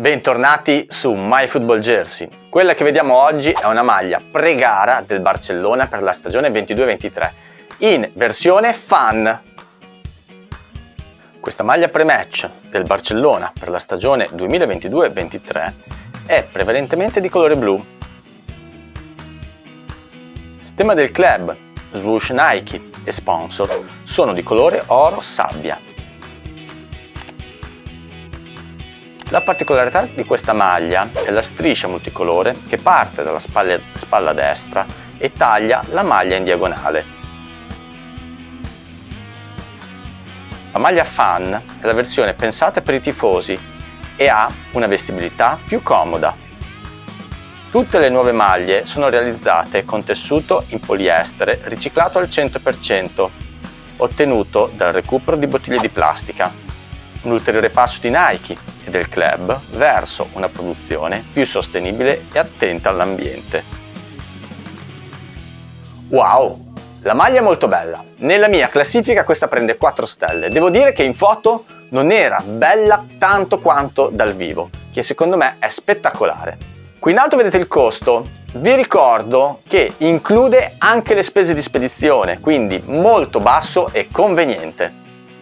Bentornati su MyFootball Jersey. Quella che vediamo oggi è una maglia pre-gara del Barcellona per la stagione 22-23 in versione fan. Questa maglia pre-match del Barcellona per la stagione 2022-23 è prevalentemente di colore blu. Sistema del club, swoosh Nike e sponsor sono di colore oro sabbia. La particolarità di questa maglia è la striscia multicolore che parte dalla spalla, spalla destra e taglia la maglia in diagonale. La maglia Fan è la versione pensata per i tifosi e ha una vestibilità più comoda. Tutte le nuove maglie sono realizzate con tessuto in poliestere riciclato al 100%, ottenuto dal recupero di bottiglie di plastica. Un ulteriore passo di Nike e del club verso una produzione più sostenibile e attenta all'ambiente. Wow! La maglia è molto bella. Nella mia classifica questa prende 4 stelle. Devo dire che in foto non era bella tanto quanto dal vivo, che secondo me è spettacolare. Qui in alto vedete il costo. Vi ricordo che include anche le spese di spedizione, quindi molto basso e conveniente.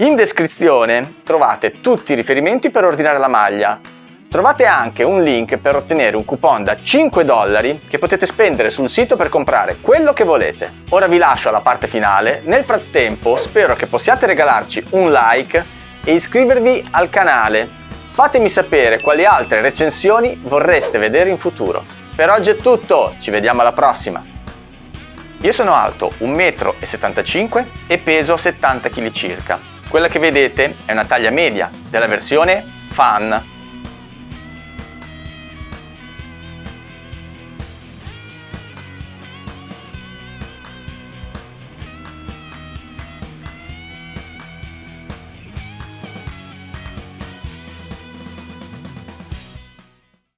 In descrizione trovate tutti i riferimenti per ordinare la maglia. Trovate anche un link per ottenere un coupon da 5 dollari che potete spendere sul sito per comprare quello che volete. Ora vi lascio alla parte finale, nel frattempo spero che possiate regalarci un like e iscrivervi al canale. Fatemi sapere quali altre recensioni vorreste vedere in futuro. Per oggi è tutto, ci vediamo alla prossima! Io sono alto 1,75 m e peso 70 kg circa. Quella che vedete è una taglia media della versione Fan